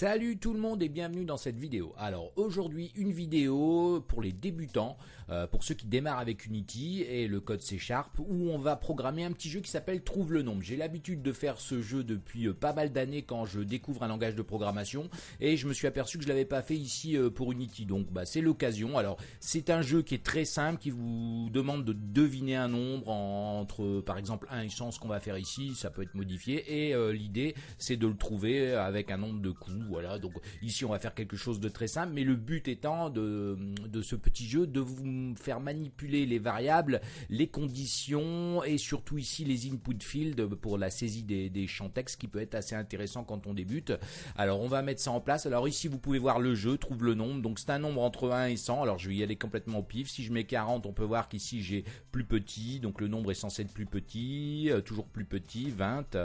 Salut tout le monde et bienvenue dans cette vidéo. Alors aujourd'hui une vidéo pour les débutants, euh, pour ceux qui démarrent avec Unity et le code C Sharp où on va programmer un petit jeu qui s'appelle Trouve le nombre. J'ai l'habitude de faire ce jeu depuis euh, pas mal d'années quand je découvre un langage de programmation et je me suis aperçu que je l'avais pas fait ici euh, pour Unity. Donc bah, c'est l'occasion. Alors c'est un jeu qui est très simple qui vous demande de deviner un nombre entre par exemple 1 et 100 ce qu'on va faire ici, ça peut être modifié et l'idée c'est de le trouver avec un nombre de coups voilà, donc ici on va faire quelque chose de très simple, mais le but étant de, de ce petit jeu de vous faire manipuler les variables, les conditions et surtout ici les input fields pour la saisie des, des champs texte qui peut être assez intéressant quand on débute. Alors on va mettre ça en place. Alors ici vous pouvez voir le jeu, trouve le nombre. Donc c'est un nombre entre 1 et 100. Alors je vais y aller complètement au pif. Si je mets 40, on peut voir qu'ici j'ai plus petit. Donc le nombre est censé être plus petit, euh, toujours plus petit, 20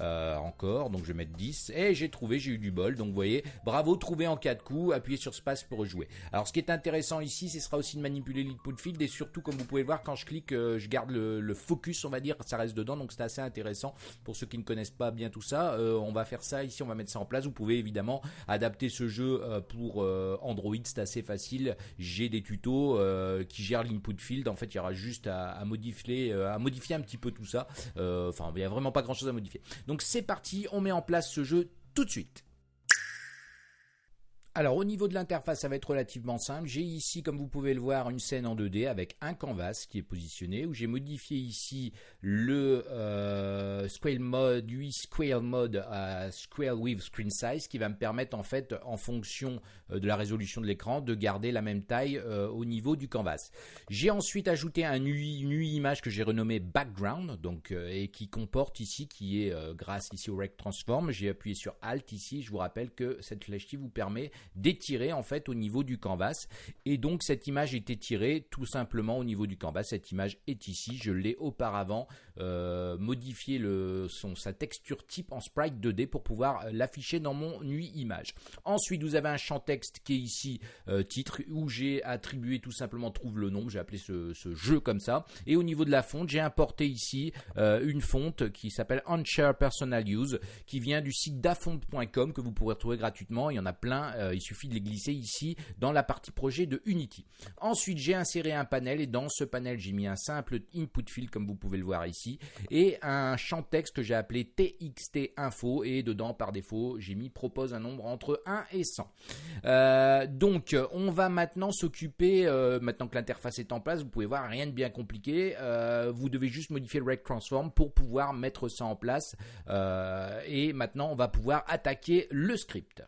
euh, encore. Donc je vais mettre 10 et j'ai trouvé, j'ai eu du bol. Donc vous voyez, bravo, trouvé en 4 coups, appuyez sur space pour rejouer. Alors ce qui est intéressant ici, ce sera aussi de manipuler l'input field et surtout comme vous pouvez voir quand je clique, euh, je garde le, focus, on va dire, ça reste dedans, donc c'est assez intéressant pour ceux qui ne connaissent pas bien tout ça. Euh, on va faire ça ici, on va mettre ça en place. Vous pouvez évidemment adapter ce jeu euh, pour Android, c'est assez facile. J'ai des tutos qui gèrent l'input field. En fait, il y aura juste à, modifier, à modifier un petit peu tout ça. Enfin, il n'y a vraiment pas grand chose à modifier. Donc c'est parti, on met en place ce jeu tout de suite. Alors au niveau de l'interface, ça va être relativement simple. J'ai ici, comme vous pouvez le voir, une scène en 2D avec un canvas qui est positionné, où j'ai modifié ici le euh, Mode, 8 Scale Mode à Scale with Screen Size, qui va me permettre en fait, en fonction euh, de la résolution de l'écran, de garder la même taille euh, au niveau du canvas. J'ai ensuite ajouté un UI, une UI image que j'ai renommé Background, et qui comporte ici, qui est grâce ici au Rect Transform. J'ai appuyé sur Alt ici. Je vous rappelle que cette flèche qui vous permet d'étirer en fait au niveau du canvas. Et donc cette image est étirée tout simplement au niveau du canvas. Cette image est ici. Je l'ai auparavant euh, modifié le, son, sa texture type en sprite 2D pour pouvoir euh, l'afficher dans mon UI image. Ensuite vous avez un champ texte qui est ici euh, titre où j'ai attribué tout simplement trouve le nom. J'ai appelé ce, jeu comme ça. Et au niveau de la fonte j'ai importé ici une fonte qui s'appelle Onshare Personal Use qui vient du site dafont.com que vous pourrez retrouver gratuitement. Il y en a plein il suffit de les glisser ici dans la partie projet de Unity. Ensuite, j'ai inséré un panel et dans ce panel, j'ai mis un simple input field comme vous pouvez le voir ici et un champ texte que j'ai appelé txt info et dedans par défaut, j'ai mis propose un nombre entre 1 et 100. Euh, donc, on va maintenant s'occuper, euh, maintenant que l'interface est en place, vous pouvez voir rien de bien compliqué. Euh, vous devez juste modifier le rect transform pour pouvoir mettre ça en place. et maintenant, on va pouvoir attaquer le script.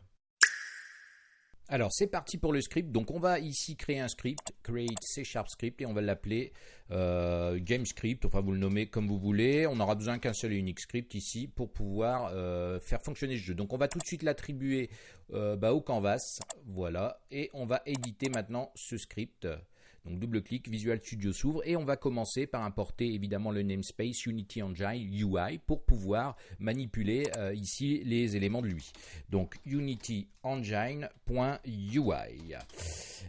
Alors c'est parti pour le script. Donc on va ici créer un script, create C Sharp script et on va l'appeler euh, game script. Enfin vous le nommez comme vous voulez. On n'aura besoin qu'un seul et unique script ici pour pouvoir euh, faire fonctionner ce jeu. Donc on va tout de suite l'attribuer euh, bah, au canvas. Voilà et on va éditer maintenant ce script. Donc double-clic, Visual Studio s'ouvre et on va commencer par importer évidemment le namespace Unity Engine UI pour pouvoir manipuler euh, ici les éléments de lui. Donc Unity Engine.ui.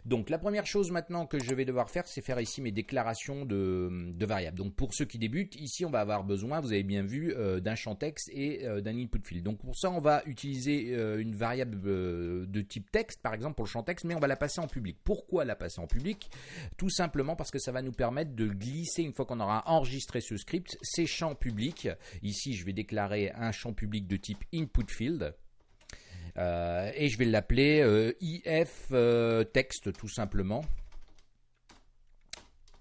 Donc la première chose maintenant que je vais devoir faire, c'est faire ici mes déclarations de, variables. Donc pour ceux qui débutent, ici on va avoir besoin, vous avez bien vu, euh, d'un champ texte et euh, d'un input field. Donc pour ça, on va utiliser une variable de type texte, par exemple pour le champ texte, mais on va la passer en public. Pourquoi la passer en public? Tout simplement parce que ça va nous permettre de glisser, une fois qu'on aura enregistré ce script, ces champs publics. Ici, je vais déclarer un champ public de type input field. Euh, et je vais l'appeler euh, euh, tout simplement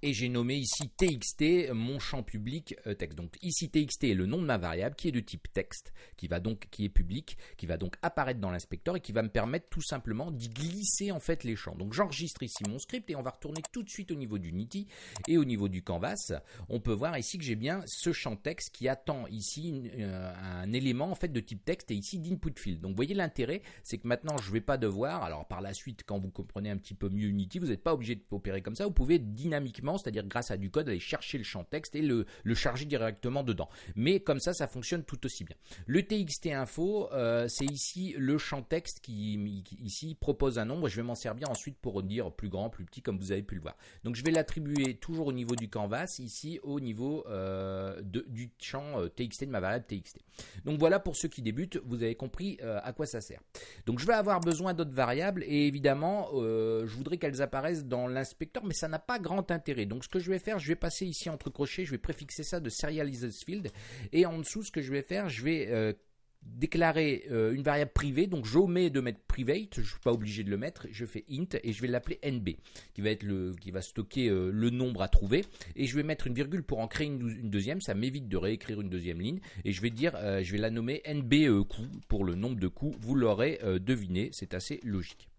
et j'ai nommé ici txt mon champ public euh, texte. Donc ici txt est le nom de ma variable qui est de type texte, qui va donc qui est public, qui va donc apparaître dans l'inspecteur et qui va me permettre tout simplement d'y glisser en fait les champs. Donc j'enregistre ici mon script et on va retourner tout de suite au niveau d'Unity et au niveau du canvas. On peut voir ici que j'ai bien ce champ texte qui attend ici euh, un élément en fait de type texte et ici d'input field. Donc vous voyez l'intérêt, c'est que maintenant je vais pas devoir, alors par la suite quand vous comprenez un petit peu mieux Unity, vous n'êtes pas obligé de opérer comme ça, vous pouvez dynamiquement c'est-à-dire grâce à du code, aller chercher le champ texte et le, charger directement dedans. Mais comme ça, ça fonctionne tout aussi bien. Le TXT info, euh, c'est ici le champ texte qui, ici propose un nombre. Je vais m'en servir ensuite pour dire plus grand, plus petit, comme vous avez pu le voir. Donc je vais l'attribuer toujours au niveau du canvas, ici au niveau euh, du champ TXT de ma variable TXT. Donc voilà pour ceux qui débutent, vous avez compris à quoi ça sert. Donc je vais avoir besoin d'autres variables et évidemment, je voudrais qu'elles apparaissent dans l'inspecteur, mais ça n'a pas grand intérêt. Donc ce que je vais faire, je vais passer ici entre crochets, je vais préfixer ça de serialized field, et en dessous, ce que je vais faire, je vais euh, déclarer euh, une variable privée, donc j'omets de mettre private, je ne suis pas obligé de le mettre, je fais int et je vais l'appeler nb, qui va être le, qui va stocker euh, le nombre à trouver, et je vais mettre une virgule pour en créer une, deuxième, ça m'évite de réécrire une deuxième ligne, et je vais dire, je vais la nommer nb coup pour le nombre de coups, vous l'aurez deviné, c'est assez logique.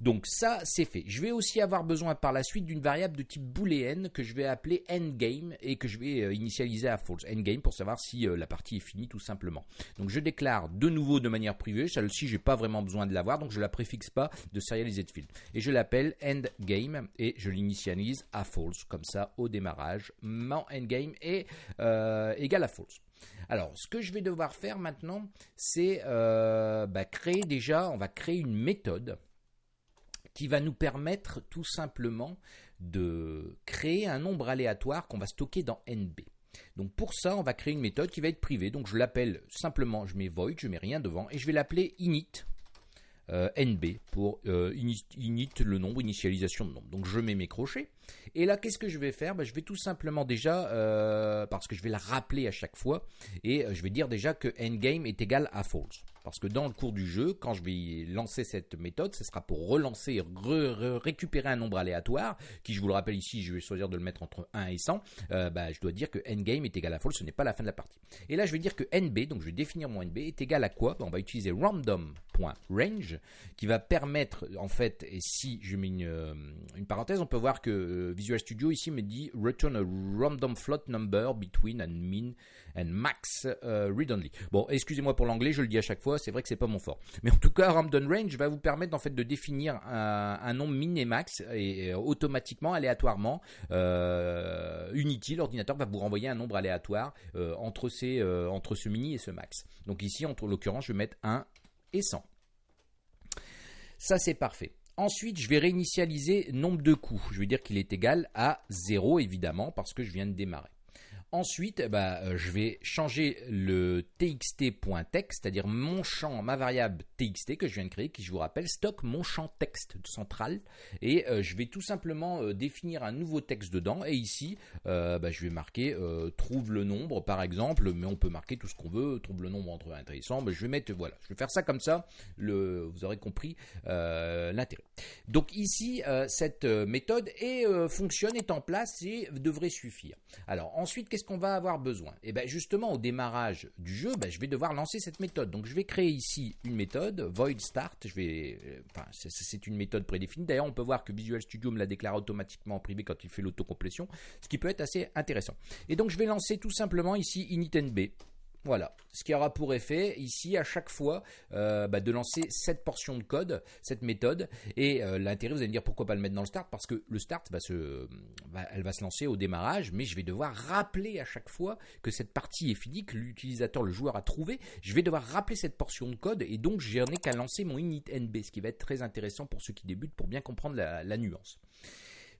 Donc ça, c'est fait. Je vais aussi avoir besoin par la suite d'une variable de type booléenne que je vais appeler endgame et que je vais euh, initialiser à false. Endgame pour savoir si euh, la partie est finie tout simplement. Donc je déclare de nouveau de manière privée. Celle-ci, j'ai pas vraiment besoin de l'avoir, donc je la préfixe pas de serialized field. Et je l'appelle endgame et je l'initialise à false. Comme ça, au démarrage, mon endgame est euh, égal à false. Alors, ce que je vais devoir faire maintenant, c'est bah, créer déjà, on va créer une méthode qui va nous permettre tout simplement de créer un nombre aléatoire qu'on va stocker dans NB. Donc pour ça, on va créer une méthode qui va être privée. Donc je l'appelle simplement, je mets void, je mets rien devant, et je vais l'appeler init euh, nb pour euh, init, le nombre, initialisation de nombre. Donc je mets mes crochets. Et là, qu'est-ce que je vais faire? Ben, Je vais tout simplement déjà, euh, parce que je vais la rappeler à chaque fois, et je vais dire déjà que endgame est égal à false. Parce que dans le cours du jeu, quand je vais lancer cette méthode, ce sera pour relancer, récupérer un nombre aléatoire, qui je vous le rappelle ici, je vais choisir de le mettre entre 1 et 100, euh, bah, je dois dire que endgame est égal à false, ce n'est pas la fin de la partie. Et là, je vais dire que nb, donc je vais définir mon nb, est égal à quoi? Bah, On va utiliser random.range, qui va permettre, en fait, et si je mets une, euh, parenthèse, on peut voir que euh, Visual Studio ici me dit return a random float number between and min and max read only. Bon, excusez-moi pour l'anglais, je le dis à chaque fois c'est vrai que c'est pas mon fort. Mais en tout cas, Random Range va vous permettre en fait de définir un, nombre min et max et, automatiquement, aléatoirement, euh, Unity, l'ordinateur va vous renvoyer un nombre aléatoire euh, entre, euh, entre ce mini et ce max. Donc ici, en l'occurrence, je vais mettre 1 et 100. Ça, c'est parfait. Ensuite, je vais réinitialiser nombre de coups. Je vais dire qu'il est égal à 0, évidemment, parce que je viens de démarrer. Ensuite, bah, euh, je vais changer le txt.text, c'est-à-dire mon champ, ma variable txt que je viens de créer, qui je vous rappelle stocke mon champ texte central, et euh, je vais tout simplement euh, définir un nouveau texte dedans. Et ici, bah, je vais marquer trouve le nombre, par exemple, mais on peut marquer tout ce qu'on veut, trouve le nombre entre intéressant. Mais je vais mettre, voilà, je vais faire ça comme ça. Le, vous aurez compris l'intérêt. Donc ici, cette méthode est, fonctionne, est en place et devrait suffire. Alors ensuite, qu'est-ce qu'on va avoir besoin? Et eh bien justement au démarrage du jeu, ben, je vais devoir lancer cette méthode. Donc je vais créer ici une méthode, void start. Euh, c'est une méthode prédéfinie. D'ailleurs, on peut voir que Visual Studio me la déclare automatiquement en privé quand il fait l'autocomplétion, ce qui peut être assez intéressant. Et donc je vais lancer tout simplement ici initNB. Voilà, ce qui aura pour effet ici à chaque fois euh, bah, de lancer cette portion de code, cette méthode. Et euh, l'intérêt, vous allez me dire pourquoi pas le mettre dans le start? Parce que le start, va se, lancer au démarrage, mais je vais devoir rappeler à chaque fois que cette partie est finie, que l'utilisateur, le joueur a trouvé. Je vais devoir rappeler cette portion de code et donc je n'ai qu'à lancer mon init.nb, ce qui va être très intéressant pour ceux qui débutent pour bien comprendre la nuance.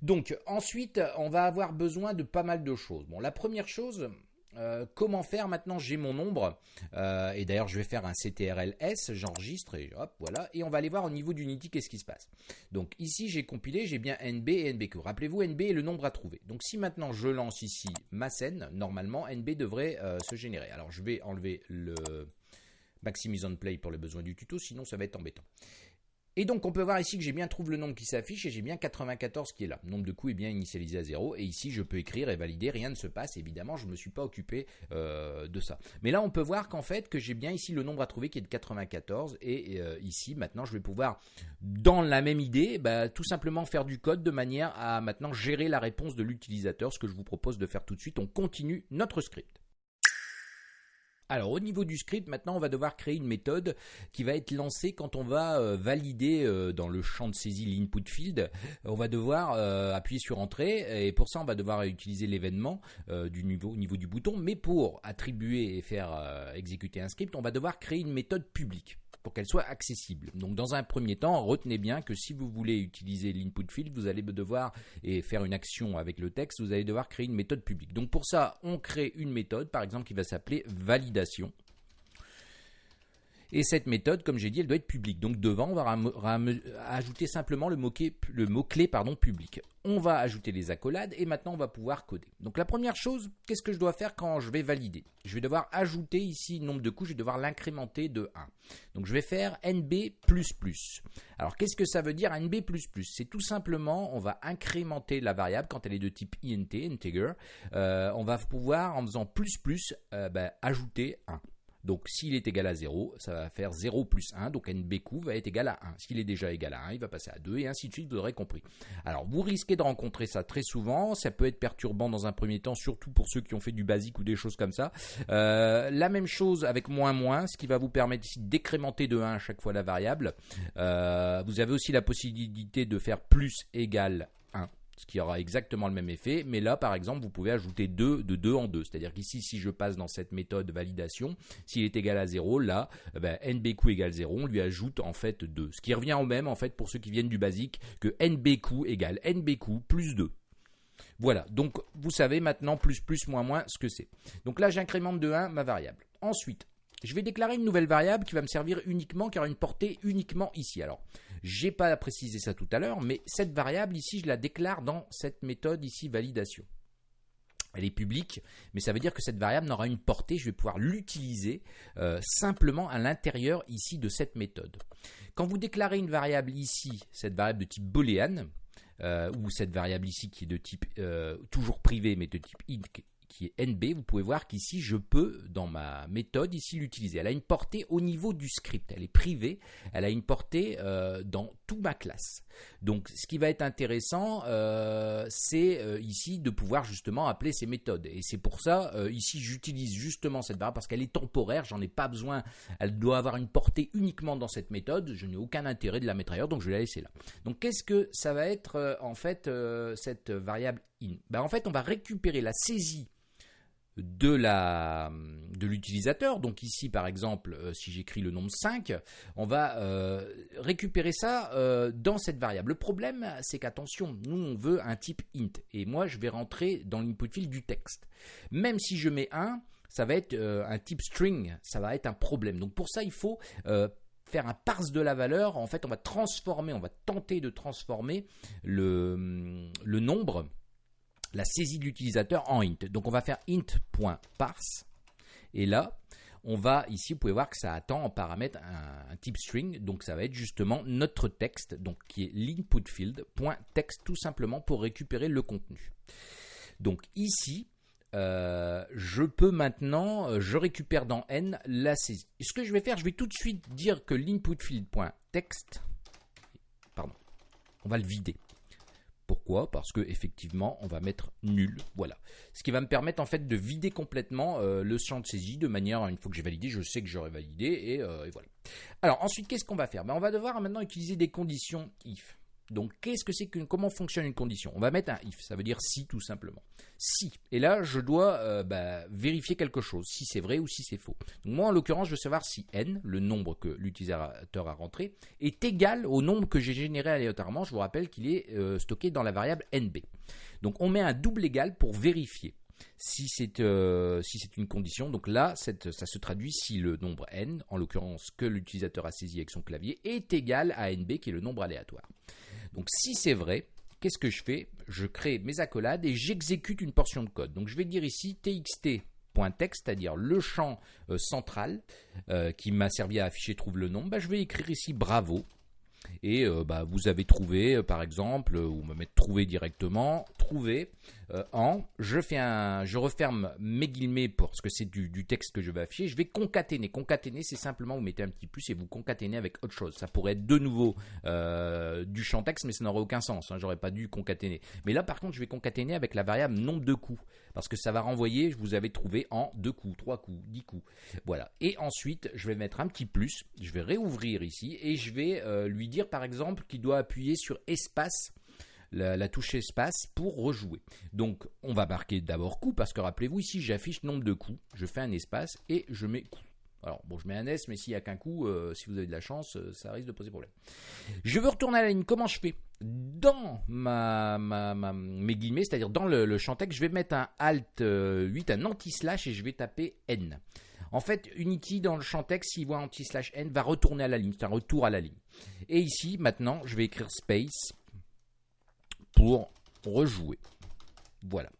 Donc ensuite, on va avoir besoin de pas mal de choses. Bon, la première chose, euh, comment faire maintenant? J'ai mon nombre euh, et d'ailleurs je vais faire un CTRL-S, j'enregistre et hop voilà et on va aller voir au niveau d'Unity qu'est-ce qui se passe. Donc ici j'ai compilé, j'ai bien NB et NBQ. Rappelez-vous NB est le nombre à trouver. Donc si maintenant je lance ici ma scène, normalement NB devrait euh, se générer. Alors je vais enlever le Maximise on Play pour les besoins du tuto, sinon ça va être embêtant. Et donc on peut voir ici que j'ai bien trouvé le nombre qui s'affiche et j'ai bien 94 qui est là. Le nombre de coups est bien initialisé à 0 et ici je peux écrire et valider, rien ne se passe. Évidemment je ne me suis pas occupé euh, de ça. Mais là on peut voir qu'en fait que j'ai bien ici le nombre à trouver qui est de 94 et euh, ici maintenant je vais pouvoir dans la même idée bah, tout simplement faire du code de manière à maintenant gérer la réponse de l'utilisateur, ce que je vous propose de faire tout de suite. On continue notre script. Alors au niveau du script, maintenant on va devoir créer une méthode qui va être lancée quand on va euh, valider euh, dans le champ de saisie l'input field. On va devoir euh, appuyer sur entrée et pour ça on va devoir utiliser l'événement du niveau, au niveau du bouton. Mais pour attribuer et faire exécuter un script, on va devoir créer une méthode publique pour qu'elle soit accessible. Donc dans un premier temps, retenez bien que si vous voulez utiliser l'input field, vous allez devoir et faire une action avec le texte, vous allez devoir créer une méthode publique. Donc pour ça, on crée une méthode, par exemple, qui va s'appeler validation. Et cette méthode, comme j'ai dit, elle doit être publique. Donc devant, on va ajouter simplement le mot-clé public. On va ajouter les accolades et maintenant on va pouvoir coder. Donc la première chose, qu'est-ce que je dois faire quand je vais valider? Je vais devoir ajouter ici le nombre de couches, je vais devoir l'incrémenter de 1. Donc je vais faire NB++. Alors qu'est-ce que ça veut dire NB++ C'est tout simplement, on va incrémenter la variable quand elle est de type int, integer. Euh, on va pouvoir, en faisant plus plus, euh, ben, ajouter 1. Donc s'il est égal à 0, ça va faire 0 plus 1, donc NBQ va être égal à 1. S'il est déjà égal à 1, il va passer à 2 et ainsi de suite, vous aurez compris. Alors vous risquez de rencontrer ça très souvent, ça peut être perturbant dans un premier temps, surtout pour ceux qui ont fait du basique ou des choses comme ça. Euh, la même chose avec moins moins, ce qui va vous permettre ici décrémenter de 1 à chaque fois la variable. Euh, vous avez aussi la possibilité de faire plus égal 1 ce qui aura exactement le même effet. Mais là, par exemple, vous pouvez ajouter 2 de 2 en 2. C'est-à-dire qu'ici, si je passe dans cette méthode validation, s'il est égal à 0, là, eh ben, égale 0, on lui ajoute en fait 2. Ce qui revient au même, en fait, pour ceux qui viennent du basique, que nbq égale nbq plus 2. Voilà, donc vous savez maintenant plus plus moins moins ce que c'est. Donc là, j'incrémente de 1 ma variable. Ensuite, je vais déclarer une nouvelle variable qui va me servir uniquement, qui aura une portée uniquement ici. Alors, j'ai pas précisé ça tout à l'heure, mais cette variable ici, je la déclare dans cette méthode ici validation. Elle est publique, mais ça veut dire que cette variable n'aura une portée, je vais pouvoir l'utiliser euh, simplement à l'intérieur ici de cette méthode. Quand vous déclarez une variable ici, cette variable de type boolean, euh, ou cette variable ici qui est de type euh, toujours privé mais de type int qui est NB, vous pouvez voir qu'ici je peux, dans ma méthode, ici l'utiliser. Elle a une portée au niveau du script, elle est privée, elle a une portée euh, dans toute ma classe. Donc ce qui va être intéressant, euh, c'est euh, ici de pouvoir justement appeler ces méthodes. Et c'est pour ça, ici j'utilise justement cette variable parce qu'elle est temporaire, j'en ai pas besoin, elle doit avoir une portée uniquement dans cette méthode, je n'ai aucun intérêt de la mettre ailleurs, donc je vais la laisser là. Donc qu'est-ce que ça va être en fait cette variable in? Ben, En fait on va récupérer la saisie de l'utilisateur. Donc ici par exemple, euh, si j'écris le nombre 5, on va euh, récupérer ça euh, dans cette variable. Le problème, c'est qu'attention, nous on veut un type int et moi je vais rentrer dans l'input field du texte. Même si je mets 1, ça va être un type string, ça va être un problème. Donc pour ça, il faut faire un parse de la valeur. En fait, on va transformer, on va tenter de transformer le nombre la saisie de l'utilisateur en int. Donc on va faire int.parse et là on va ici, vous pouvez voir que ça attend en paramètre un, type string, donc ça va être justement notre texte, donc qui est l'input tout simplement pour récupérer le contenu. Donc ici, euh, je peux maintenant, euh, je récupère dans n la saisie. Ce que je vais faire, je vais tout de suite dire que l'input field .text, pardon, on va le vider. Pourquoi? Parce que effectivement, on va mettre nul. Voilà. Ce qui va me permettre en fait de vider complètement euh, le champ de saisie de manière, une fois que j'ai validé, je sais que j'aurai validé euh, voilà. Alors ensuite, qu'est-ce qu'on va faire? Ben, On va devoir maintenant utiliser des conditions if. Donc, qu'est-ce que c'est que comment fonctionne une condition? On va mettre un if, ça veut dire si tout simplement. Si. Et là, je dois euh, bah, vérifier quelque chose, si c'est vrai ou si c'est faux. Donc, moi, en l'occurrence, je veux savoir si n, le nombre que l'utilisateur a rentré, est égal au nombre que j'ai généré aléatoirement. Je vous rappelle qu'il est euh, stocké dans la variable nb. Donc, on met un double égal pour vérifier si c'est euh, si c'est une condition. Donc là, ça se traduit si le nombre n, en l'occurrence que l'utilisateur a saisi avec son clavier, est égal à nb, qui est le nombre aléatoire. Donc si c'est vrai, qu'est-ce que je fais? Je crée mes accolades et j'exécute une portion de code. Donc je vais dire ici txt.text, c'est-à-dire le champ euh, central euh, qui m'a servi à afficher trouve le nom. Bah, je vais écrire ici bravo. Et euh, bah, vous avez trouvé, par exemple, ou me mettre trouvé directement, retrouver euh, en, je fais un, je referme mes guillemets parce que c'est du, texte que je vais afficher. Je vais concaténer. Concaténer, c'est simplement vous mettez un petit plus et vous concaténez avec autre chose. Ça pourrait être de nouveau euh, du champ texte, mais ça n'aurait aucun sens. Hein. J'aurais pas dû concaténer. Mais là, par contre, je vais concaténer avec la variable nombre de coups parce que ça va renvoyer. Vous avez trouvé en deux coups, trois coups, dix coups. Voilà. Et ensuite, je vais mettre un petit plus. Je vais réouvrir ici et je vais euh, lui dire, par exemple, qu'il doit appuyer sur espace la, touche espace pour rejouer. Donc on va marquer d'abord coup parce que rappelez-vous ici j'affiche nombre de coups, je fais un espace et je mets coup. Alors bon, je mets un S, mais s'il n'y a qu'un coup, euh, si vous avez de la chance, euh, ça risque de poser problème. Je veux retourner à la ligne. Comment je fais? Dans ma, mes guillemets, c'est-à-dire dans le, champ texte, je vais mettre un Alt 8, euh, un anti-slash et je vais taper N. En fait, Unity dans le champ texte, s'il voit anti-slash N, va retourner à la ligne. C'est un retour à la ligne. Et ici, maintenant, je vais écrire space pour rejouer. Voilà.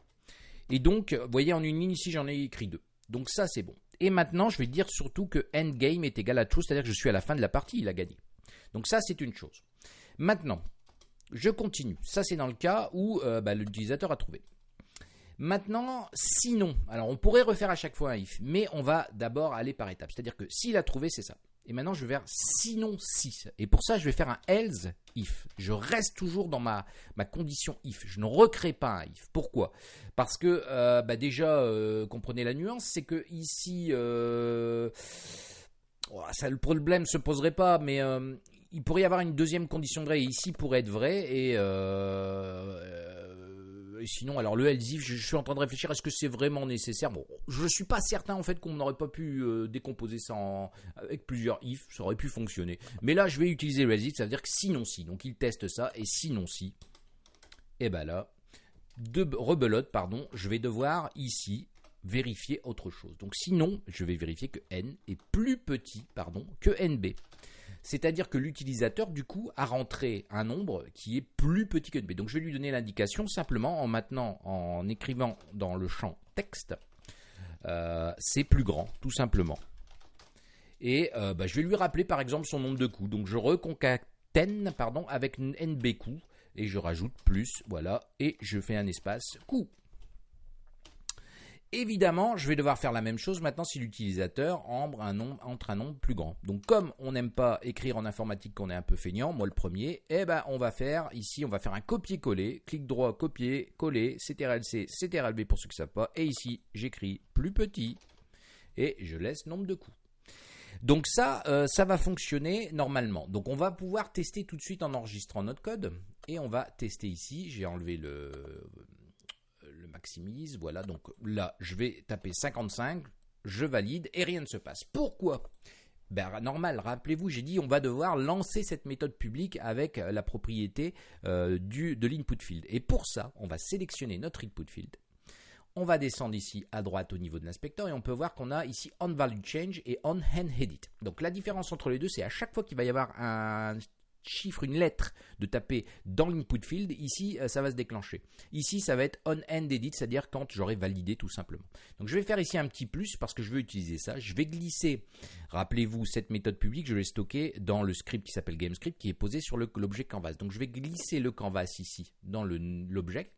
Et donc, vous voyez, en une ligne ici, j'en ai écrit deux. Donc ça, c'est bon. Et maintenant, je vais dire surtout que endgame est égal à true, c'est-à-dire que je suis à la fin de la partie, il a gagné. Donc ça, c'est une chose. Maintenant, je continue. Ça, c'est dans le cas où euh, bah, l'utilisateur a trouvé. Maintenant, sinon, alors on pourrait refaire à chaque fois un if, mais on va d'abord aller par étapes. C'est-à-dire que s'il a trouvé, c'est ça. Et maintenant, je vais faire sinon si. Et pour ça, je vais faire un else if. Je reste toujours dans ma, ma condition if. Je ne recrée pas un if. Pourquoi? Parce que euh, bah déjà, euh, comprenez la nuance, c'est que ici, euh, ça, le problème se poserait pas, mais il pourrait y avoir une deuxième condition vraie. ici pourrait être vrai et sinon, alors le LZIF, je, suis en train de réfléchir, est-ce que c'est vraiment nécessaire? Bon, je suis pas certain en fait qu'on n'aurait pas pu euh, décomposer ça avec plusieurs if, ça aurait pu fonctionner. Mais là, je vais utiliser le LZIF, ça veut dire que sinon si. Donc il teste ça, et sinon si, et ben là, de rebelote, pardon, je vais devoir ici vérifier autre chose. Donc sinon, je vais vérifier que n est plus petit, pardon, que nb. C'est-à-dire que l'utilisateur, du coup, a rentré un nombre qui est plus petit que NB. Donc je vais lui donner l'indication simplement en maintenant, en écrivant dans le champ texte, euh, c'est plus grand, tout simplement. Et euh, bah, je vais lui rappeler par exemple son nombre de coups. Donc je reconcatène pardon, avec NB coups et je rajoute plus, voilà, et je fais un espace coup. Évidemment, je vais devoir faire la même chose maintenant si l'utilisateur entre un, nombre, plus grand. Donc comme on n'aime pas écrire en informatique qu'on est un peu feignant, moi le premier, eh ben on va faire ici, on va faire un copier-coller, clic droit, copier, coller, CTRL-C, CTRL-B pour ceux qui ne savent pas, et ici j'écris plus petit et je laisse nombre de coups. Donc ça, euh, ça va fonctionner normalement. Donc on va pouvoir tester tout de suite en enregistrant notre code et on va tester ici. J'ai enlevé le maximise. Voilà, donc là, je vais taper 55, je valide et rien ne se passe. Pourquoi? Ben, normal, rappelez-vous, j'ai dit on va devoir lancer cette méthode publique avec la propriété euh, du, de l'input field. Et pour ça, on va sélectionner notre input field. On va descendre ici à droite au niveau de l'inspecteur et on peut voir qu'on a ici on value change et on hand edit. Donc la différence entre les deux, c'est à chaque fois qu'il va y avoir un chiffre, une lettre de taper dans l'input field, ici euh, ça va se déclencher. Ici ça va être on end edit, c'est-à-dire quand j'aurai validé tout simplement. Donc je vais faire ici un petit plus parce que je veux utiliser ça. Je vais glisser, rappelez-vous cette méthode publique, je vais stocker dans le script qui s'appelle GameScript qui est posé sur l'objet canvas. Donc je vais glisser le canvas ici dans l'objet.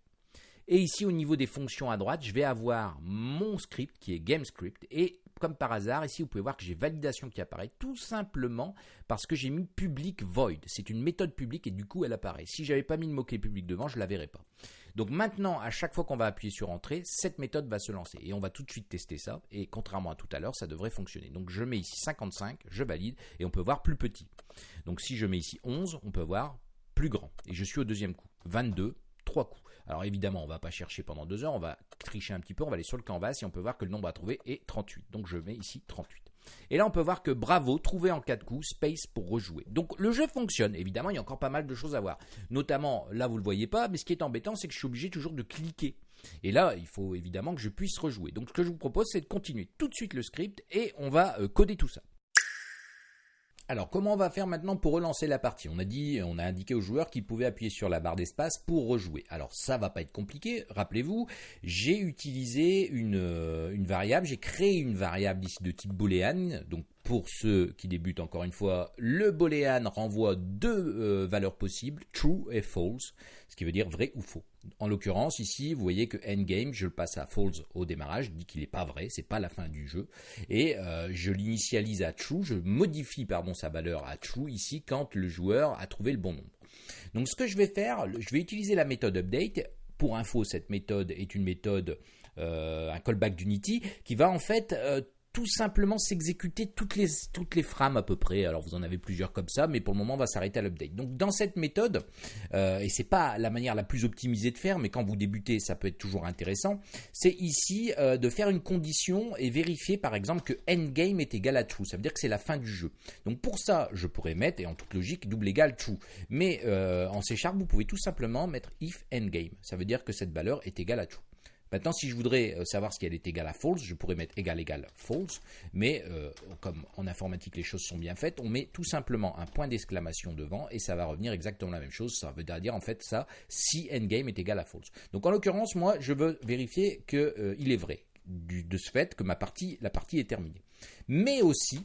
Et ici au niveau des fonctions à droite, je vais avoir mon script qui est GameScript et comme par hasard, ici vous pouvez voir que j'ai validation qui apparaît tout simplement parce que j'ai mis public void. C'est une méthode publique et du coup elle apparaît. Si j'avais pas mis le mot-clé public devant, je la verrais pas. Donc maintenant, à chaque fois qu'on va appuyer sur entrée, cette méthode va se lancer et on va tout de suite tester ça et contrairement à tout à l'heure, ça devrait fonctionner. Donc je mets ici 55, je valide et on peut voir plus petit. Donc si je mets ici 11, on peut voir plus grand et je suis au deuxième coup. 22, 3 coups. Alors évidemment, on ne va pas chercher pendant deux heures, on va tricher un petit peu, on va aller sur le canvas et on peut voir que le nombre à trouver est 38. Donc je mets ici 38. Et là, on peut voir que bravo, trouvé en 4 coups, space pour rejouer. Donc le jeu fonctionne. Évidemment, il y a encore pas mal de choses à voir. Notamment, là, vous ne le voyez pas, mais ce qui est embêtant, c'est que je suis obligé toujours de cliquer. Et là, il faut évidemment que je puisse rejouer. Donc ce que je vous propose, c'est de continuer tout de suite le script et on va euh, coder tout ça. Alors, comment on va faire maintenant pour relancer la partie? On a dit, on a indiqué aux joueurs qu'ils pouvaient appuyer sur la barre d'espace pour rejouer. Alors, ça va pas être compliqué. Rappelez-vous, j'ai utilisé une, euh, variable, j'ai créé une variable ici de type boolean, pour ceux qui débutent encore une fois, le boolean renvoie deux euh, valeurs possibles, true et false, ce qui veut dire vrai ou faux. En l'occurrence, ici, vous voyez que endgame, je le passe à false au démarrage, je dis qu'il n'est pas vrai, c'est pas la fin du jeu, et euh, je l'initialise à true, je modifie pardon sa valeur à true ici quand le joueur a trouvé le bon nombre. Donc ce que je vais faire, je vais utiliser la méthode update. Pour info, cette méthode est une méthode, euh, un callback d'Unity, qui va en fait tout simplement s'exécuter toutes les, frames à peu près. Alors vous en avez plusieurs comme ça, mais pour le moment on va s'arrêter à l'update. Donc dans cette méthode, euh, et c'est pas la manière la plus optimisée de faire, mais quand vous débutez ça peut être toujours intéressant, c'est ici euh, de faire une condition et vérifier par exemple que endgame est égal à true. Ça veut dire que c'est la fin du jeu. Donc pour ça je pourrais mettre, et en toute logique, double égal true. Mais euh, en C Sharp vous pouvez tout simplement mettre if endgame. Ça veut dire que cette valeur est égale à true. Maintenant, si je voudrais euh, savoir si elle est égale à false, je pourrais mettre égal égal false, mais euh, comme en informatique les choses sont bien faites, on met tout simplement un point d'exclamation devant et ça va revenir exactement la même chose. Ça veut dire en fait ça si endgame est égal à false. Donc en l'occurrence, moi, je veux vérifier qu'il euh, est vrai de ce fait que ma partie, la partie est terminée. Mais aussi,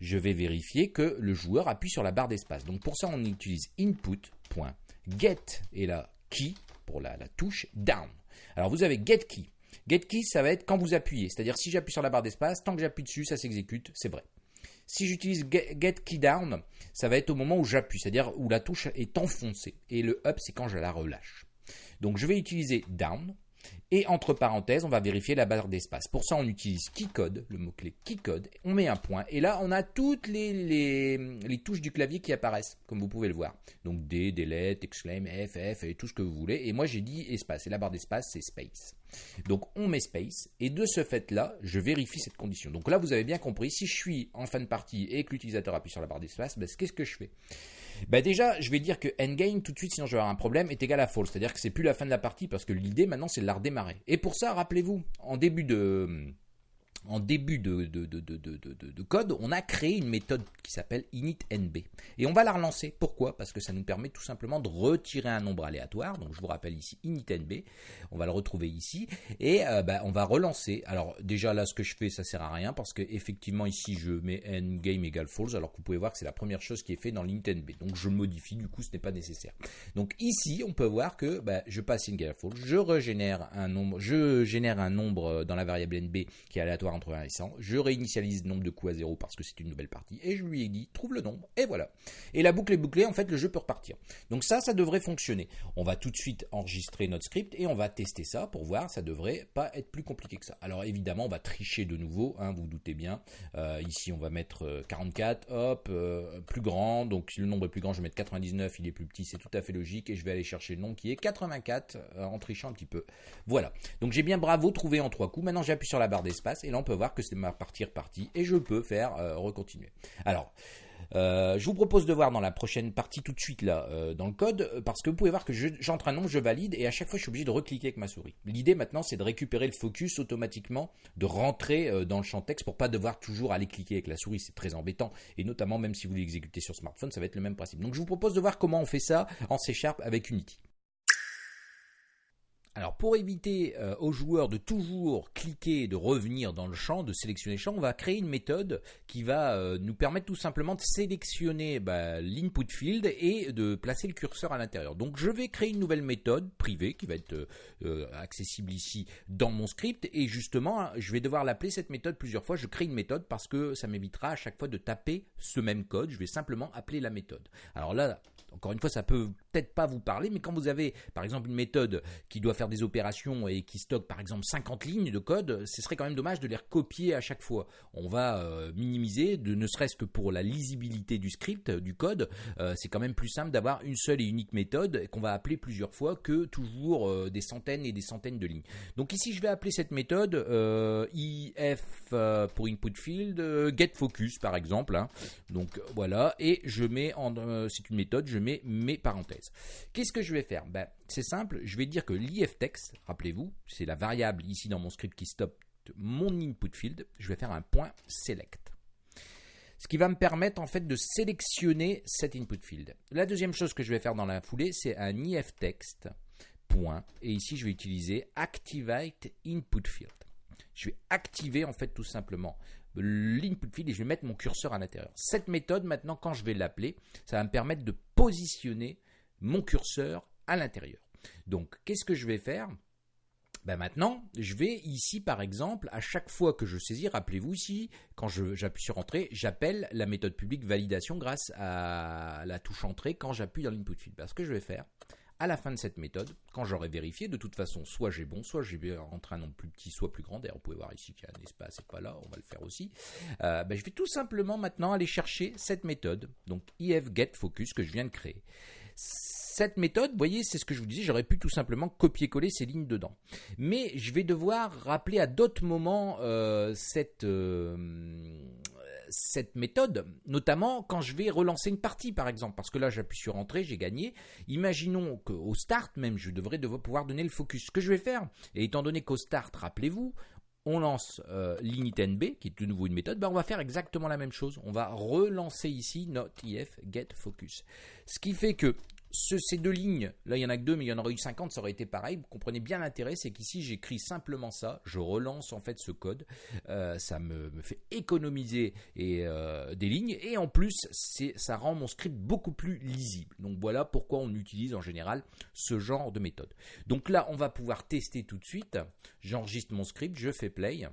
je vais vérifier que le joueur appuie sur la barre d'espace. Donc pour ça, on utilise input.get et la key pour la touche down. Alors vous avez getKey. GetKey, ça va être quand vous appuyez. C'est-à-dire si j'appuie sur la barre d'espace, tant que j'appuie dessus, ça s'exécute, c'est vrai. Si j'utilise getKeyDown, ça va être au moment où j'appuie, c'est-à-dire où la touche est enfoncée. Et le up, c'est quand je la relâche. Donc je vais utiliser down. Et entre parenthèses, on va vérifier la barre d'espace. Pour ça, on utilise keycode, le mot-clé keycode. On met un point. Et là, on a toutes les, touches du clavier qui apparaissent, comme vous pouvez le voir. Donc D, delete, exclaim, F, F, et tout ce que vous voulez. Et moi, j'ai dit espace. Et la barre d'espace, c'est space. Donc on met space et de ce fait-là, je vérifie cette condition. Donc là, vous avez bien compris, si je suis en fin de partie et que l'utilisateur appuie sur la barre d'espace, ben, qu'est-ce que je fais? Ben Déjà, je vais dire que endgame tout de suite, sinon je vais avoir un problème, est égal à false. C'est-à-dire que c'est plus la fin de la partie parce que l'idée maintenant c'est de la redémarrer. Et pour ça, rappelez-vous, en début de en début de, de, code, on a créé une méthode qui s'appelle initNB. Et on va la relancer. Pourquoi? Parce que ça nous permet tout simplement de retirer un nombre aléatoire. Donc je vous rappelle ici initNB. On va le retrouver ici. Et euh, bah, on va relancer. Alors déjà là, ce que je fais, ça sert à rien parce que effectivement ici, je mets endgame égale false. Alors que vous pouvez voir que c'est la première chose qui est faite dans l'initNB. Donc je modifie, du coup ce n'est pas nécessaire. Donc ici, on peut voir que bah, je passe égale false. Je régénère un nombre, je génère un nombre dans la variable NB qui est aléatoire entre 1 et 100. Je réinitialise le nombre de coups à 0 parce que c'est une nouvelle partie. Et je lui ai dit, trouve le nombre. Et voilà. Et la boucle est bouclée. En fait, le jeu peut repartir. Donc ça, ça devrait fonctionner. On va tout de suite enregistrer notre script et on va tester ça pour voir. Ça devrait pas être plus compliqué que ça. Alors évidemment, on va tricher de nouveau. Hein, vous, vous doutez bien. Euh, ici, on va mettre 44. Euh, hop, euh, plus grand. Donc si le nombre est plus grand, je vais mettre 99. Il est plus petit. C'est tout à fait logique. Et je vais aller chercher le nombre qui est 84 en trichant un petit peu. Voilà. Donc j'ai bien bravo trouvé en trois coups. Maintenant, j'appuie sur la barre d'espace et là, on peut voir que c'est ma partie repartie et je peux faire euh, recontinuer. Alors, euh, je vous propose de voir dans la prochaine partie tout de suite là euh, dans le code parce que vous pouvez voir que j'entre un nombre, je valide et à chaque fois je suis obligé de recliquer avec ma souris. L'idée maintenant c'est de récupérer le focus automatiquement, de rentrer dans le champ texte pour pas devoir toujours aller cliquer avec la souris, c'est très embêtant et notamment même si vous l'exécutez sur smartphone, ça va être le même principe. Donc je vous propose de voir comment on fait ça en C Sharp avec Unity. Alors pour éviter euh, aux joueurs de toujours cliquer de revenir dans le champ, de sélectionner le champ, on va créer une méthode qui va euh, nous permettre tout simplement de sélectionner bah, l'input field et de placer le curseur à l'intérieur. Donc je vais créer une nouvelle méthode privée qui va être euh, accessible ici dans mon script et justement je vais devoir l'appeler cette méthode plusieurs fois. Je crée une méthode parce que ça m'évitera à chaque fois de taper ce même code. Je vais simplement appeler la méthode. Alors là, encore une fois, ça peut peut-être pas vous parler, mais quand vous avez par exemple une méthode qui doit faire des opérations et qui stocke par exemple 50 lignes de code, ce serait quand même dommage de les recopier à chaque fois. On va euh, minimiser, de, ne serait-ce que pour la lisibilité du script, du code, euh, c'est quand même plus simple d'avoir une seule et unique méthode qu'on va appeler plusieurs fois que toujours euh, des centaines et des centaines de lignes. Donc ici, je vais appeler cette méthode if pour input field, get focus par exemple. Hein. Donc voilà, et je mets en, c'est une méthode, je mets mes parenthèses. Qu'est-ce que je vais faire? Ben, C'est simple, je vais dire que l'iftext, rappelez-vous, c'est la variable ici dans mon script qui stoppe mon input field, je vais faire un point select. Ce qui va me permettre en fait de sélectionner cet input field. La deuxième chose que je vais faire dans la foulée, c'est un iftext point et ici je vais utiliser activate input field. je vais activer en fait tout simplement l'input field et je vais mettre mon curseur à l'intérieur. Cette méthode maintenant quand je vais l'appeler, ça va me permettre de positionner mon curseur à l'intérieur. Donc qu'est-ce que je vais faire? Ben maintenant, je vais ici par exemple, à chaque fois que je saisis, rappelez-vous ici, quand j'appuie sur Entrée, j'appelle la méthode publique validation grâce à la touche Entrée quand j'appuie dans l'input field. ce que je vais faire, à la fin de cette méthode, quand j'aurai vérifié, de toute façon, soit j'ai bon, soit j'ai rentré un nombre plus petit, soit plus grand. D'ailleurs, vous pouvez voir ici qu'il y a un espace, c'est pas là, on va le faire aussi. Euh, ben, je vais tout simplement maintenant aller chercher cette méthode, donc ifGetFocus que je viens de créer. Cette méthode, vous voyez, c'est ce que je vous disais, j'aurais pu tout simplement copier-coller ces lignes dedans. Mais je vais devoir rappeler à d'autres moments euh, cette, euh, cette méthode, notamment quand je vais relancer une partie, par exemple, parce que là j'appuie sur Entrée, j'ai gagné. Imaginons qu'au start même, je devrais pouvoir donner le focus. Ce que je vais faire, et étant donné qu'au start, rappelez-vous, on lance euh, l'init qui est de nouveau une méthode, ben on va faire exactement la même chose. On va relancer ici notre if get focus. Ce qui fait que ces deux lignes, là il y en a que deux, mais il y en aurait eu 50, ça aurait été pareil. Vous comprenez bien l'intérêt, c'est qu'ici j'écris simplement ça, je relance en fait ce code, euh, ça me, fait économiser euh, des lignes, et en plus ça rend mon script beaucoup plus lisible. Donc voilà pourquoi on utilise en général ce genre de méthode. Donc là on va pouvoir tester tout de suite. J'enregistre mon script, je fais play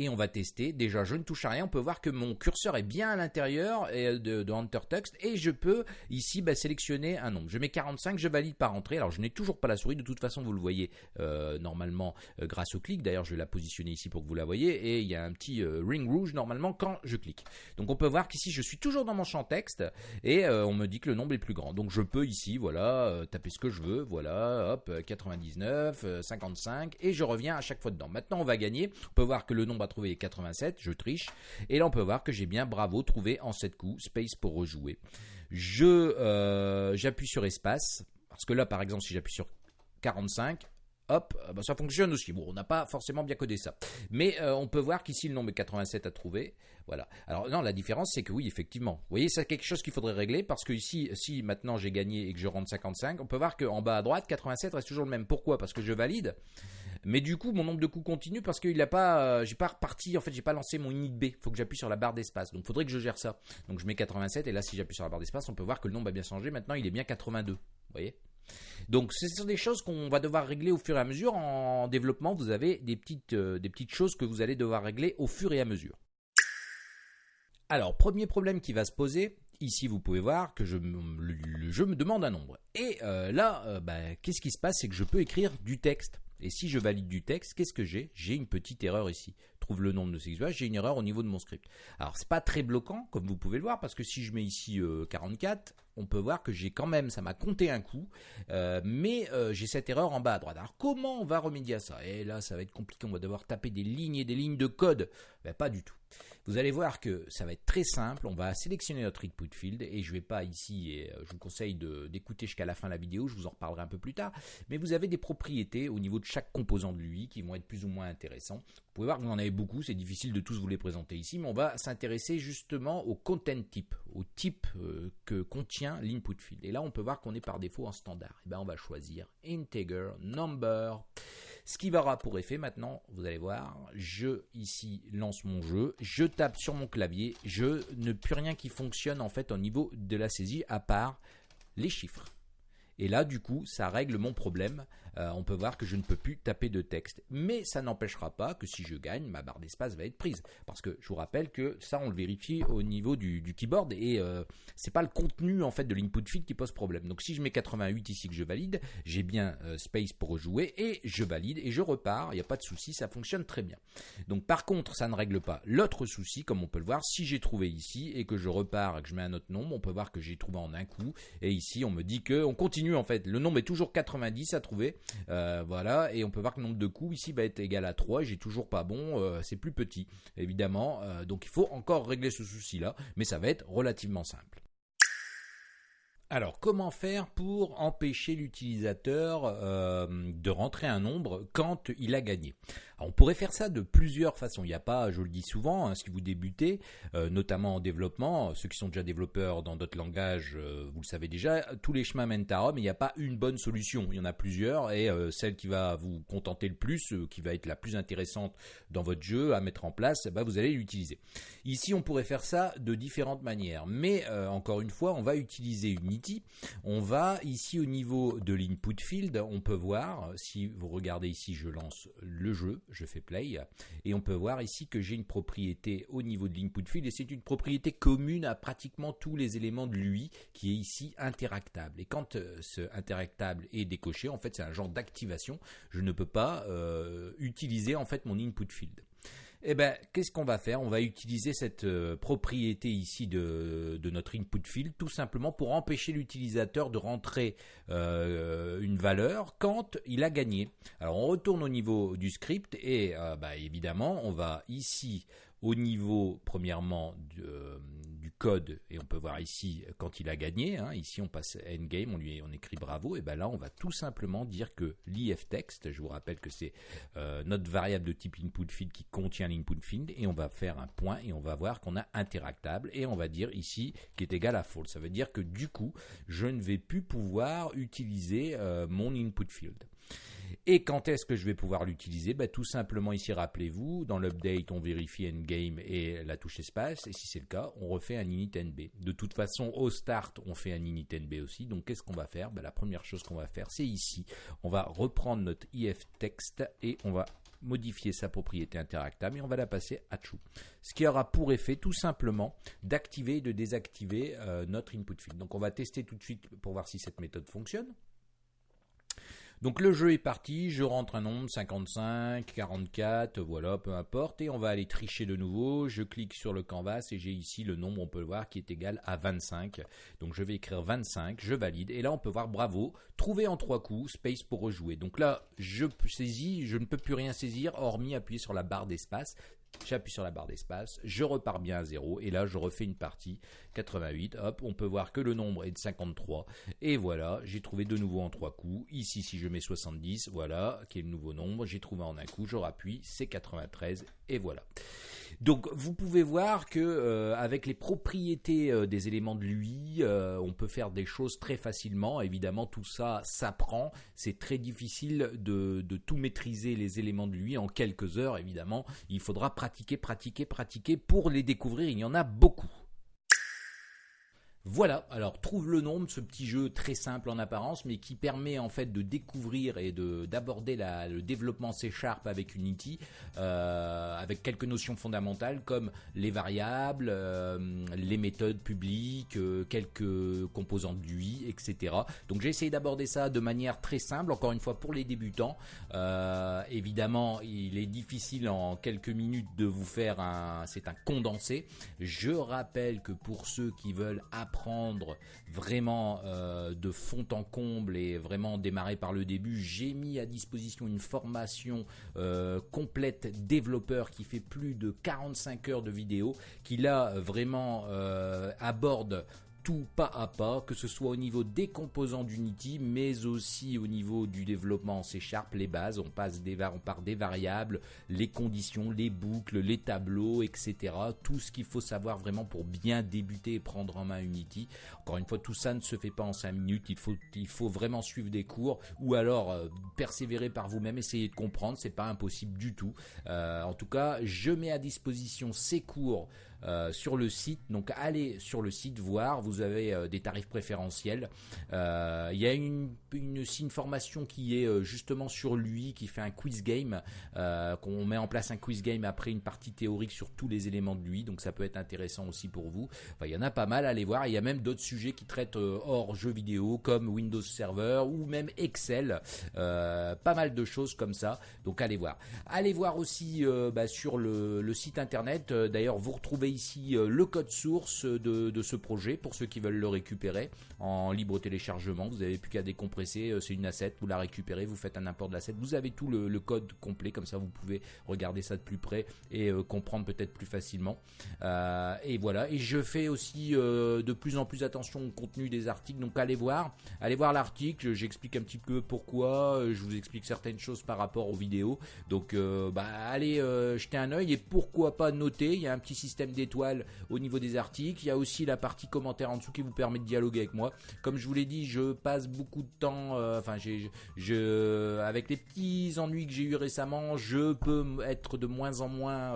et on va tester. Déjà, je ne touche à rien. On peut voir que mon curseur est bien à l'intérieur de, de Enter Text et je peux ici bah, sélectionner un nombre. Je mets 45, je valide par entrée. Alors, je n'ai toujours pas la souris. De toute façon, vous le voyez euh, normalement euh, grâce au clic. D'ailleurs, je vais la positionner ici pour que vous la voyez et il y a un petit euh, ring rouge normalement quand je clique. Donc, on peut voir qu'ici, je suis toujours dans mon champ texte et on me dit que le nombre est plus grand. Donc, je peux ici, voilà, taper ce que je veux. Voilà, hop, 99, 55 et je reviens à chaque fois dedans. Maintenant, on va gagner. On peut voir que le nombre trouvé 87, je triche. Et là, on peut voir que j'ai bien bravo trouvé en 7 coups, space pour rejouer. Je euh, j'appuie sur espace parce que là, par exemple, si j'appuie sur 45, hop, euh, bah, ça fonctionne aussi. Bon, on n'a pas forcément bien codé ça. Mais euh, on peut voir qu'ici, le nombre est 87 à trouver. Voilà. Alors, non, la différence, c'est que oui, effectivement. Vous voyez, c'est quelque chose qu'il faudrait régler parce que ici, si maintenant j'ai gagné et que je rentre 55, on peut voir qu'en bas à droite, 87 reste toujours le même. Pourquoi? Parce que je valide. Mais du coup, mon nombre de coups continue parce qu'il n'a pas, euh, j'ai pas reparti, en fait, j'ai pas lancé mon init B. Il faut que j'appuie sur la barre d'espace. Donc, faudrait que je gère ça. Donc, je mets 87 et là, si j'appuie sur la barre d'espace, on peut voir que le nombre a bien changé. Maintenant, il est bien 82. Vous voyez? Donc, ce sont des choses qu'on va devoir régler au fur et à mesure. En développement, vous avez des petites, euh, des petites choses que vous allez devoir régler au fur et à mesure. Alors, premier problème qui va se poser, ici vous pouvez voir que je, le, jeu me demande un nombre. Et euh, là, bah, qu'est-ce qui se passe? C'est que je peux écrire du texte. Et si je valide du texte, qu'est-ce que j'ai? J'ai une petite erreur ici. Trouve le nombre de ces j'ai une erreur au niveau de mon script. Alors c'est pas très bloquant, comme vous pouvez le voir, parce que si je mets ici 44, euh, on peut voir que j'ai quand même, ça m'a compté un coup, euh, mais euh, j'ai cette erreur en bas à droite. Alors comment on va remédier à ça? Et là, ça va être compliqué, on va devoir taper des lignes et des lignes de code. Ben, pas du tout. Vous allez voir que ça va être très simple. On va sélectionner notre input field et je vais pas ici, et je vous conseille d'écouter jusqu'à la fin de la vidéo, je vous en reparlerai un peu plus tard. Mais vous avez des propriétés au niveau de chaque composant de l'UI qui vont être plus ou moins intéressants. Vous pouvez voir que vous en avez c'est difficile de tous vous les présenter ici, mais on va s'intéresser justement au content type, au type euh, que contient l'input field. Et là, on peut voir qu'on est par défaut en standard. Et eh bien, on va choisir integer number. Ce qui va pour effet maintenant, vous allez voir, je ici lance mon jeu, je tape sur mon clavier, je ne plus rien qui fonctionne en fait au niveau de la saisie à part les chiffres. Et là, du coup, ça règle mon problème euh, on peut voir que je ne peux plus taper de texte. Mais ça n'empêchera pas que si je gagne, ma barre d'espace va être prise. Parce que je vous rappelle que ça, on le vérifie au niveau du, keyboard et euh, c'est pas le contenu en fait de l'input field qui pose problème. Donc si je mets 88 ici que je valide, j'ai bien euh, space pour rejouer et je valide et je repars. Il n'y a pas de souci, ça fonctionne très bien. Donc par contre, ça ne règle pas l'autre souci, comme on peut le voir. Si j'ai trouvé ici et que je repars et que je mets un autre nombre, on peut voir que j'ai trouvé en un coup. Et ici, on me dit que on continue en fait. Le nombre est toujours 90 à trouver. Euh, voilà, et on peut voir que le nombre de coups ici va être égal à 3. J'ai toujours pas bon, euh, c'est plus petit, évidemment. Euh, donc il faut encore régler ce souci-là, mais ça va être relativement simple. Alors, comment faire pour empêcher l'utilisateur euh, de rentrer un nombre quand il a gagné? On pourrait faire ça de plusieurs façons. Il n'y a pas, je le dis souvent, hein, si vous débutez, euh, notamment en développement, ceux qui sont déjà développeurs dans d'autres langages, euh, vous le savez déjà, tous les chemins mènent à Rome. Il n'y a pas une bonne solution. Il y en a plusieurs et celle qui va vous contenter le plus, qui va être la plus intéressante dans votre jeu à mettre en place, bah, vous allez l'utiliser. Ici, on pourrait faire ça de différentes manières, mais encore une fois, on va utiliser On va ici au niveau de l'input field, on peut voir, si vous regardez ici, je lance le jeu, je fais play, et on peut voir ici que j'ai une propriété au niveau de l'input field, et c'est une propriété commune à pratiquement tous les éléments de l'UI, qui est ici interactable. Et quand euh, ce interactable est décoché, en fait c'est un genre d'activation, je ne peux pas euh, utiliser en fait mon input field. Eh ben, qu'est-ce qu'on va faire? On va utiliser cette euh, propriété ici de, notre input field tout simplement pour empêcher l'utilisateur de rentrer euh, une valeur quand il a gagné. Alors on retourne au niveau du script et euh, bah, évidemment on va ici au niveau premièrement du code et on peut voir ici quand il a gagné. Hein, ici on passe endgame, on lui on écrit bravo et ben là on va tout simplement dire que l'if text, je vous rappelle que c'est euh, notre variable de type input field qui contient l'input field et on va faire un point et on va voir qu'on a interactable et on va dire ici qui est égal à false. Ça veut dire que du coup je ne vais plus pouvoir utiliser euh, mon input field. Et quand est-ce que je vais pouvoir l'utiliser? Bah, Tout simplement ici, rappelez-vous, dans l'update, on vérifie endgame et la touche espace, et si c'est le cas, on refait un init nb. De toute façon, au start, on fait un init nb aussi, donc qu'est-ce qu'on va faire? Bah, La première chose qu'on va faire, c'est ici, on va reprendre notre if text et on va modifier sa propriété interactable et on va la passer à true. Ce qui aura pour effet tout simplement d'activer et de désactiver euh, notre input field. Donc on va tester tout de suite pour voir si cette méthode fonctionne. Donc le jeu est parti, je rentre un nombre, 55, 44, voilà, peu importe, et on va aller tricher de nouveau, je clique sur le canvas et j'ai ici le nombre, on peut le voir, qui est égal à 25. Donc je vais écrire 25, je valide, et là on peut voir bravo, trouver en trois coups, space pour rejouer. Donc là, je saisis, je ne peux plus rien saisir, hormis appuyer sur la barre d'espace, J'appuie sur la barre d'espace, je repars bien à 0 et là je refais une partie 88. Hop, on peut voir que le nombre est de 53 et voilà, j'ai trouvé de nouveau en trois coups. Ici, si je mets 70, voilà, qui est le nouveau nombre, j'ai trouvé en un coup, je rappuie, c'est 93 et voilà. Donc vous pouvez voir que euh, avec les propriétés euh, des éléments de l'UI, euh, on peut faire des choses très facilement. Évidemment, tout ça s'apprend. C'est très difficile de, de, tout maîtriser les éléments de l'UI en quelques heures. Évidemment, il faudra pratiquer, pratiquer, pratiquer pour les découvrir. Il y en a beaucoup. Voilà, alors trouve le nombre, ce petit jeu très simple en apparence, mais qui permet en fait de découvrir et de d'aborder le développement C Sharp avec Unity, euh, avec quelques notions fondamentales comme les variables, euh, les méthodes publiques, euh, quelques composantes d'UI, etc. Donc j'ai essayé d'aborder ça de manière très simple, encore une fois pour les débutants. évidemment, il est difficile en quelques minutes de vous faire un, c'est un condensé. Je rappelle que pour ceux qui veulent apprendre vraiment euh, de fond en comble et vraiment démarrer par le début, j'ai mis à disposition une formation euh, complète développeur qui fait plus de 45 heures de vidéo, qui là vraiment euh, aborde tout pas à pas, que ce soit au niveau des composants d'Unity, mais aussi au niveau du développement en C Sharp, les bases, on passe des on part des variables, les conditions, les boucles, les tableaux, etc. Tout ce qu'il faut savoir vraiment pour bien débuter et prendre en main Unity. Encore une fois, tout ça ne se fait pas en 5 minutes, il faut, vraiment suivre des cours ou alors euh, persévérer par vous-même, essayer de comprendre, c'est pas impossible du tout. Euh, en tout cas, je mets à disposition ces cours euh, sur le site. Donc allez sur le site voir, vous avez euh, des tarifs préférentiels. Euh, il y a une, formation qui est justement sur lui, qui fait un quiz game, qu'on met en place un quiz game après une partie théorique sur tous les éléments de lui. Donc ça peut être intéressant aussi pour vous. Enfin, il y en a pas mal, allez voir. Il y a même d'autres sujets qui traitent hors jeux vidéo comme Windows Server ou même Excel. pas mal de choses comme ça. Donc allez voir. Allez voir aussi bah, sur le, le, site internet. D'ailleurs, vous retrouvez ici le code source de, ce projet pour ceux qui veulent le récupérer en libre téléchargement. Vous n'avez plus qu'à décompresser, c'est une asset, vous la récupérez, vous faites un import de l'asset, vous avez tout le, code complet, comme ça vous pouvez regarder ça de plus près et comprendre peut-être plus facilement. et voilà, et je fais aussi de plus en plus attention au contenu des articles, donc allez voir, allez voir l'article, j'explique un petit peu pourquoi, je vous explique certaines choses par rapport aux vidéos. Donc euh, bah, allez euh, jeter un oeil et pourquoi pas noter. Il y a un petit système d'étoiles au niveau des articles. Il y a aussi la partie commentaire en dessous qui vous permet de dialoguer avec moi. Comme je vous l'ai dit, je passe beaucoup de temps, euh, enfin j'ai, je, avec les petits ennuis que j'ai eu récemment, je peux être de moins en moins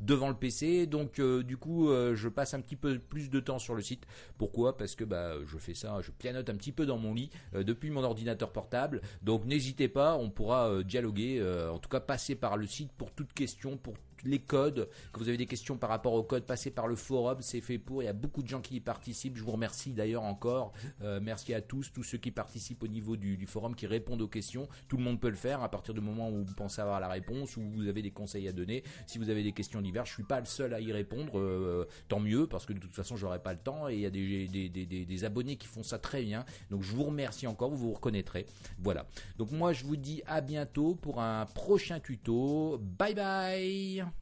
devant le PC. Donc du coup, je passe un petit peu plus de temps sur le site. Pourquoi? Parce que bah, je fais ça, je pianote un petit peu dans mon lit depuis mon ordinateur portable. Donc n'hésitez pas, on pourra dialoguer, en tout cas passer par le site pour toute question, pour les codes, que vous avez des questions par rapport aux codes, passez par le forum, c'est fait pour. Il y a beaucoup de gens qui y participent. Je vous remercie d'ailleurs encore. Euh, merci à tous, tous ceux qui participent au niveau du, forum, qui répondent aux questions. Tout le monde peut le faire à partir du moment où vous pensez avoir la réponse, ou vous avez des conseils à donner. Si vous avez des questions diverses, je suis pas le seul à y répondre. Euh, tant mieux, parce que de toute façon, j'aurai pas le temps. Et il y a des, des, des, abonnés qui font ça très bien. Donc je vous remercie encore, vous vous reconnaîtrez. Voilà. Donc moi, je vous dis à bientôt pour un prochain tuto. Bye bye